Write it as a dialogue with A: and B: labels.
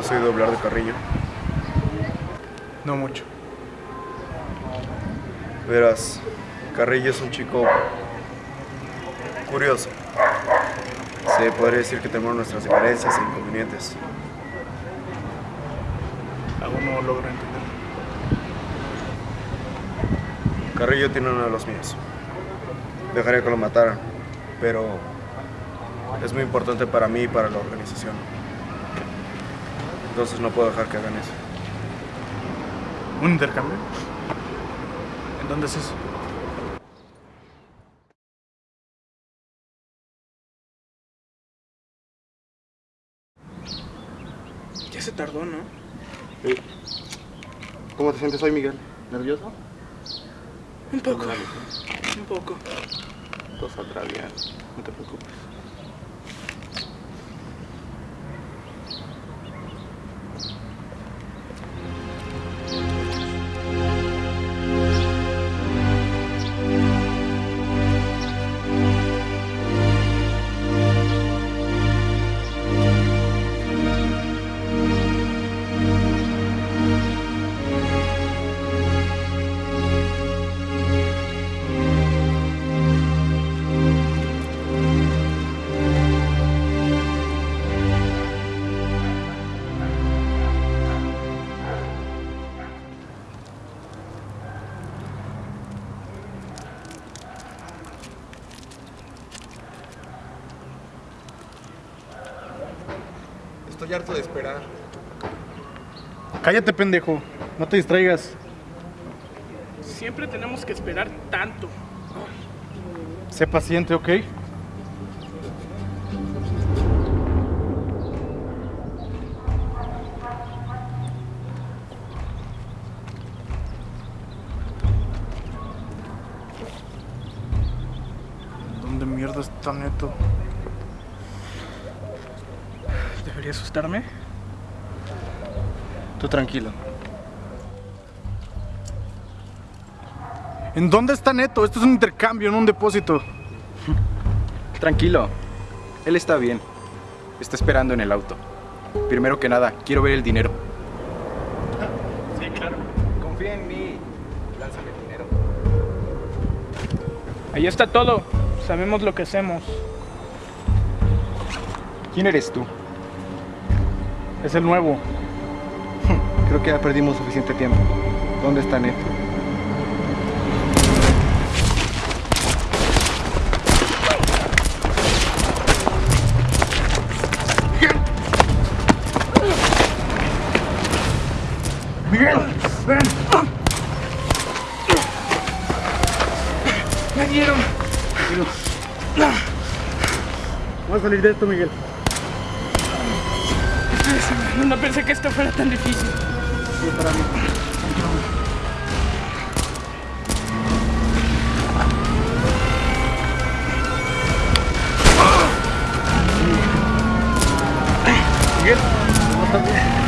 A: ¿Has oído hablar de Carrillo?
B: No mucho.
A: Verás, Carrillo es un chico curioso. Se podría decir que tenemos nuestras diferencias e inconvenientes.
B: Aún no logro entender.
A: Carrillo tiene uno de los míos. Dejaría que lo mataran, pero es muy importante para mí y para la organización. Entonces no puedo dejar que hagan eso.
B: ¿Un intercambio? ¿En dónde es eso? Ya se tardó, ¿no?
A: ¿Cómo te sientes hoy, Miguel? ¿Nervioso?
B: Un poco. Un poco.
A: Todo saldrá bien, no te preocupes. Estoy harto de esperar.
B: Cállate, pendejo. No te distraigas.
C: Siempre tenemos que esperar tanto.
B: Sé paciente, ¿ok? ¿Dónde mierda está Neto?
C: ¿Debería asustarme?
B: Tú tranquilo. ¿En dónde está Neto? Esto es un intercambio, no un depósito.
D: Tranquilo, él está bien. Está esperando en el auto. Primero que nada, quiero ver el dinero.
C: Sí, claro.
D: Confía en mí. Lánzame el dinero.
C: Ahí está todo. Sabemos lo que hacemos.
D: ¿Quién eres tú?
B: Es el nuevo.
D: Creo que ya perdimos suficiente tiempo. ¿Dónde está Neto?
B: ¡Miguel! ¡Ven!
C: ¡Me dieron!
B: Vamos a salir de esto, Miguel.
C: No, no pensé que esto fuera tan difícil.
B: Sí, para mí. Miguel, ¿cómo estás?